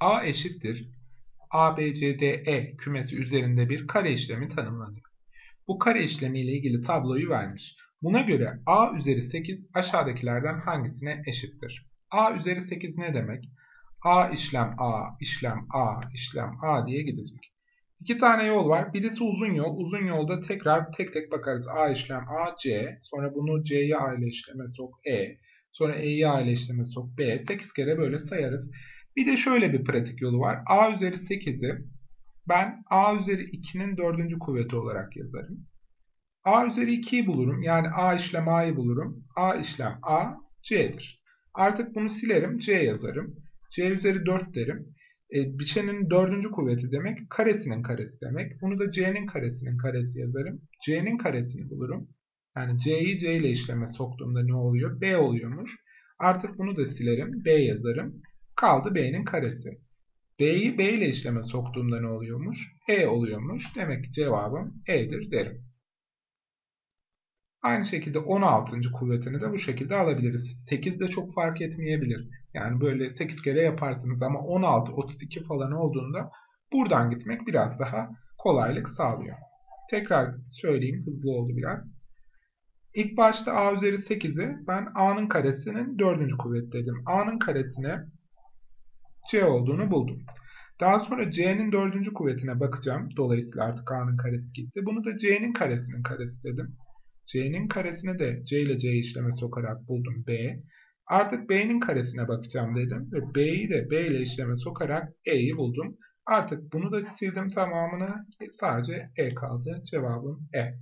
A eşittir ABCDE kümesi üzerinde bir kare işlemi tanımlanıyor. Bu kare işlemi ile ilgili tabloyu vermiş. Buna göre A üzeri 8 aşağıdakilerden hangisine eşittir? A üzeri 8 ne demek? A işlem A, işlem A, işlem A diye gidecek. İki tane yol var. Birisi uzun yol. Uzun yolda tekrar tek tek bakarız. A işlem A, C. Sonra bunu C'ye A ile işleme sok E. Sonra E'yi A ile işleme sok B. 8 kere böyle sayarız. Bir de şöyle bir pratik yolu var. A üzeri 8'i ben A üzeri 2'nin dördüncü kuvveti olarak yazarım. A üzeri 2'yi bulurum. Yani A işlem A'yı bulurum. A işlem A, C'dir. Artık bunu silerim. C yazarım. C üzeri 4 derim. E, biçenin dördüncü kuvveti demek karesinin karesi demek. Bunu da C'nin karesinin karesi yazarım. C'nin karesini bulurum. Yani C'yi C ile işleme soktuğumda ne oluyor? B oluyormuş. Artık bunu da silerim. B yazarım. Kaldı B'nin karesi. B'yi B ile işleme soktuğumda ne oluyormuş? E oluyormuş. Demek ki cevabım E'dir derim. Aynı şekilde 16. kuvvetini de bu şekilde alabiliriz. 8 de çok fark etmeyebilir. Yani böyle 8 kere yaparsınız ama 16, 32 falan olduğunda buradan gitmek biraz daha kolaylık sağlıyor. Tekrar söyleyeyim hızlı oldu biraz. İlk başta a üzeri 8'i ben a'nın karesinin 4. kuvvet dedim. a'nın karesine c olduğunu buldum. Daha sonra c'nin 4. kuvvetine bakacağım. Dolayısıyla artık a'nın karesi gitti. Bunu da c'nin karesinin karesi dedim. c'nin karesini de c ile c işleme sokarak buldum b. Artık b'nin karesine bakacağım dedim. Ve b'yi de b ile işleme sokarak e'yi buldum. Artık bunu da sildim tamamını. Sadece e kaldı. Cevabım e.